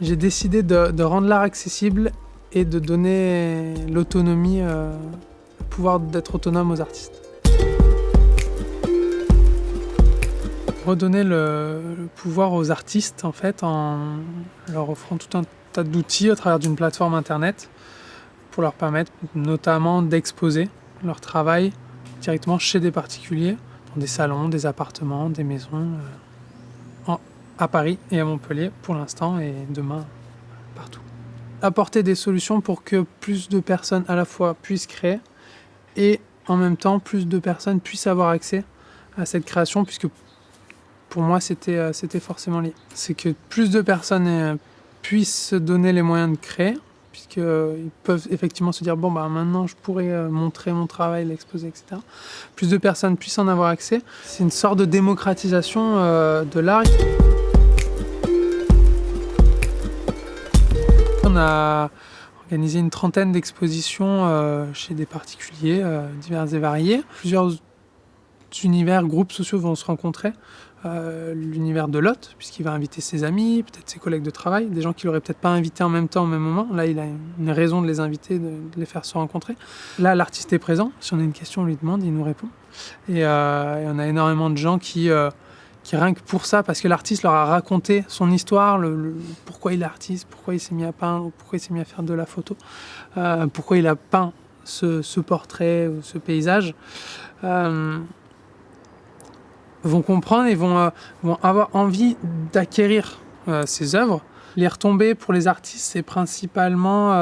J'ai décidé de, rendre l'art accessible et de donner l'autonomie, euh, le pouvoir d'être autonome aux artistes. Redonner le, pouvoir aux artistes en fait en leur offrant tout un tas d'outils à travers d'une plateforme internet pour leur permettre notamment d'exposer leur travail directement chez des particuliers, dans des salons, des appartements, des maisons, euh, à Paris et à Montpellier pour l'instant et demain partout. Apporter des solutions pour que plus de personnes à la fois puissent créer et en même temps plus de personnes puissent avoir accès à cette création puisque pour moi c'était euh, forcément lié. C'est que plus de personnes euh, puissent se donner les moyens de créer puisqu'ils peuvent effectivement se dire bon bah maintenant je pourrais euh, montrer mon travail, l'exposer, etc. Plus de personnes puissent en avoir accès. C'est une sorte de démocratisation euh, de l'art. On a organisé une trentaine d'expositions euh, chez des particuliers euh, divers et variés. Plusieurs univers, groupes sociaux vont se rencontrer. Euh, L'univers de Lot, puisqu'il va inviter ses amis, peut-être ses collègues de travail, des gens qu'il n'aurait peut-être pas invités en même temps, au même moment. Là, il a une raison de les inviter, de, les faire se rencontrer. Là, l'artiste est présent. Si on a une question, on lui demande, il nous répond. Et, on a énormément de gens qui, qui rien que pour ça, parce que l'artiste leur a raconté son histoire, pourquoi il est artiste, pourquoi il s'est mis à peindre, pourquoi il s'est mis à faire de la photo, euh, pourquoi il a peint ce, portrait ou ce paysage, euh, vont comprendre et vont, euh, avoir envie d'acquérir ces œuvres. Les retombées pour les artistes, c'est principalement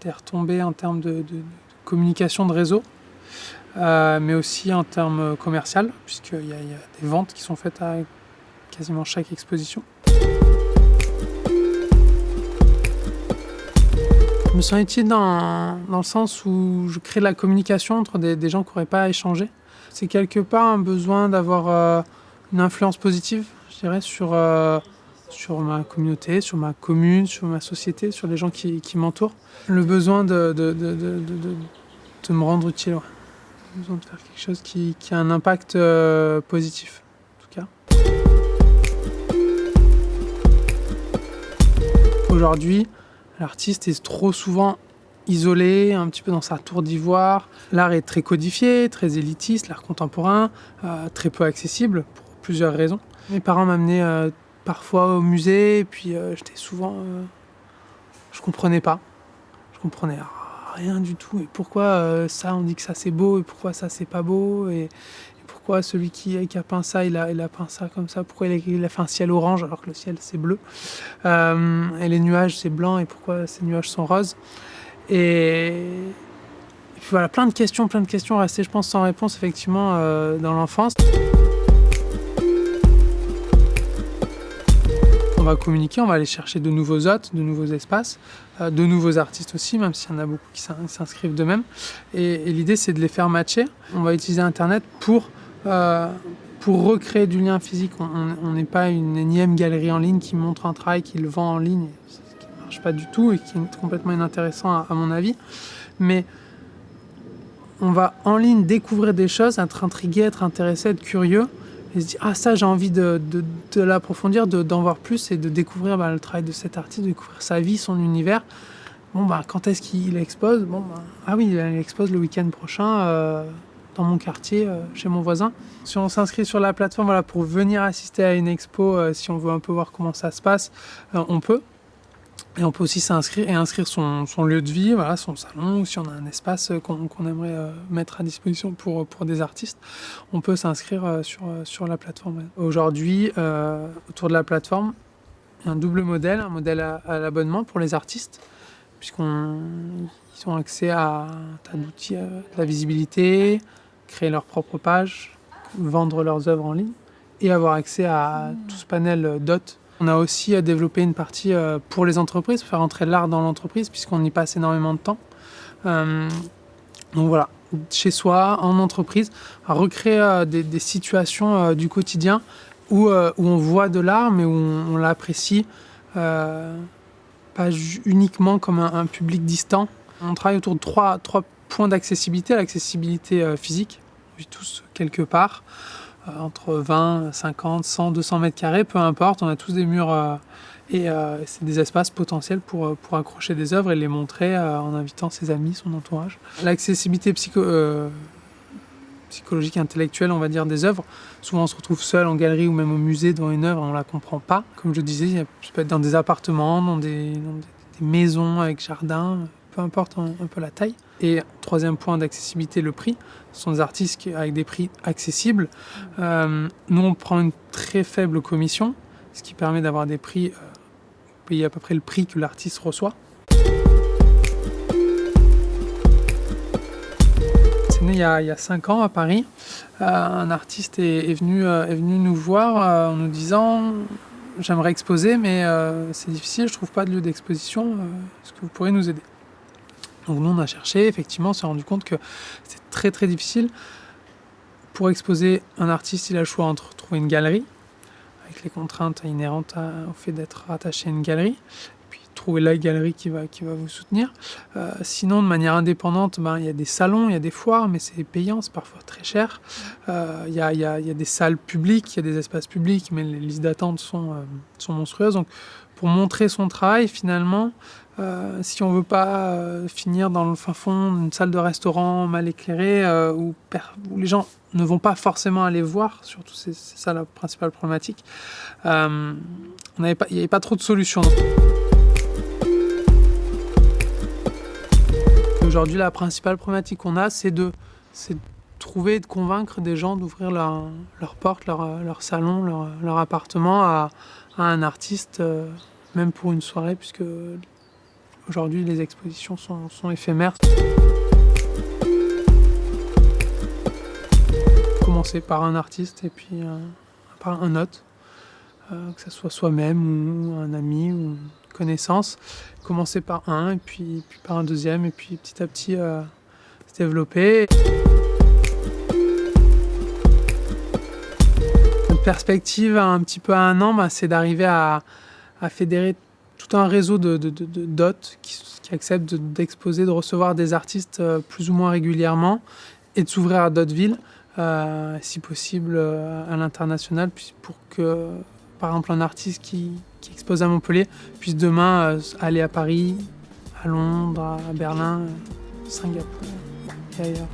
des retombées en termes de communication de réseau, euh, mais aussi en termes commerciaux, puisqu'il y, y a des ventes qui sont faites à quasiment chaque exposition. Je me sens utile dans, dans le sens où je crée de la communication entre des, gens qui n'auraient pas échangé. C'est quelque part un besoin d'avoir euh, une influence positive, je dirais, sur, euh, sur ma communauté, sur ma commune, sur ma société, sur les gens qui, qui m'entourent. Le besoin de, de, de, de, me rendre utile. Besoin de faire quelque chose qui, a un impact euh, positif, en tout cas. Aujourd'hui, l'artiste est trop souvent isolé, un petit peu dans sa tour d'ivoire. L'art est très codifié, très élitiste, l'art contemporain, euh, très peu accessible pour plusieurs raisons. Mes parents m'amenaient euh, parfois au musée, et puis j'étais souvent. je comprenais pas. Je comprenais rien du tout. Et pourquoi euh, ça, on dit que ça c'est beau, et pourquoi ça c'est pas beau, et, pourquoi celui qui, qui a peint ça, il a, il a peint ça comme ça, pourquoi il a, fait un ciel orange alors que le ciel c'est bleu, Euh, et les nuages c'est blanc, et pourquoi ces nuages sont roses. Et, et puis voilà, plein de questions, plein de questions restées, je pense, sans réponse, effectivement, euh, dans l'enfance. On va communiquer, on va aller chercher de nouveaux hôtes, de nouveaux espaces, euh, de nouveaux artistes aussi, même s'il y en a beaucoup qui s'in- s'inscrivent d'eux-mêmes. Et, et l'idée, c'est de les faire matcher. On va utiliser Internet pour, euh, pour recréer du lien physique. On n'est pas une énième galerie en ligne qui montre un travail, qui le vend en ligne, ce qui ne marche pas du tout et qui est complètement inintéressant à, à mon avis. Mais on va en ligne découvrir des choses, être intrigué, être intéressé, être curieux et se dire ah ça j'ai envie de, de, de l'approfondir, de- d'en voir plus et de découvrir bah, le travail de cet artiste, de découvrir sa vie, son univers. Bon bah quand est-ce qu'il expose Bon bah, ah oui il expose le week-end prochain euh, dans mon quartier, euh, chez mon voisin. Si on s'inscrit sur la plateforme voilà, pour venir assister à une expo, euh, si on veut un peu voir comment ça se passe, on peut. Et on peut aussi s'inscrire et inscrire son, son lieu de vie, voilà, son salon, ou si on a un espace qu'on aimerait euh, mettre à disposition pour, pour des artistes, on peut s'inscrire euh, sur, euh, sur la plateforme. Aujourd'hui, euh, autour de la plateforme, il y a un double modèle, un modèle à, à l'abonnement pour les artistes, puisqu'ils ont accès à un tas d'outils, de la visibilité, créer leur propre page, vendre leurs œuvres en ligne, et avoir accès à tout ce panel d'hôtes on a aussi euh, développé une partie euh, pour les entreprises, faire entrer l'art dans l'entreprise, puisqu'on y passe énormément de temps. Euh, donc voilà, chez soi, en entreprise, à recréer des, situations du quotidien où, on voit de l'art, mais où on, l'apprécie pas uniquement comme un, public distant. On travaille autour de trois, trois points d'accessibilité. L'accessibilité physique, on vit tous quelque part entre 20, 50, 100, 200 mètres carrés, peu importe, on a tous des murs euh, Et c'est des espaces potentiels pour, pour accrocher des œuvres et les montrer en invitant ses amis, son entourage. L'accessibilité psycho psychologique, intellectuelle, on va dire, des œuvres. Souvent, on se retrouve seul en galerie ou même au musée devant une œuvre, on ne la comprend pas. Comme je disais, ça peut être dans des appartements, dans des, maisons avec jardin, peu importe un, peu la taille. Et troisième point d'accessibilité, le prix. Ce sont des artistes avec des prix accessibles. Euh, nous, on prend une très faible commission, ce qui permet d'avoir des prix, euh, payer à peu près le prix que l'artiste reçoit. il y a, 5 ans à Paris. Euh, un artiste est, venu, est venu nous voir en nous disant j'aimerais exposer mais c'est difficile, je trouve pas de lieu d'exposition, est-ce que vous pourriez nous aider? Donc nous on a cherché, effectivement on s'est rendu compte que c'est très très difficile. Pour exposer un artiste, il a le choix entre trouver une galerie, avec les contraintes inhérentes au fait d'être rattaché à une galerie, trouver la galerie qui va, qui va vous soutenir. Euh, sinon, de manière indépendante, ben, il y a des salons, il y a des foires, mais c'est payant, c'est parfois très cher. Euh, il y, a, y, a, y, a, des salles publiques, il y a des espaces publics, mais les listes d'attente sont, euh, sont monstrueuses. Donc, pour montrer son travail, finalement, si on veut pas finir dans le fin fond d'une salle de restaurant mal éclairée, où, où, les gens ne vont pas forcément aller voir, surtout c'est ça la principale problématique, il n'y avait pas trop de solutions. Aujourd'hui, la principale problématique qu'on a, c'est de, trouver et de convaincre des gens d'ouvrir leur, porte, leur, salon, leur, appartement à, un artiste, euh, même pour une soirée, puisque aujourd'hui les expositions sont, éphémères. Commencer par un artiste et puis euh, par un autre, euh, que ce soit soi-même ou un ami ou connaissances, commencer par un, et puis, par un deuxième, et puis petit à petit euh, se développer. Perspective un petit peu à un an, bah, c'est d'arriver à, fédérer tout un réseau de, qui, acceptent d'exposer, de recevoir des artistes euh, plus ou moins régulièrement et de s'ouvrir à d'autres villes, euh, si possible à l'international, pour que par exemple un artiste qui, expose à Montpellier puisse demain euh, aller à Paris, à Londres, à Berlin, euh, Singapour et ailleurs.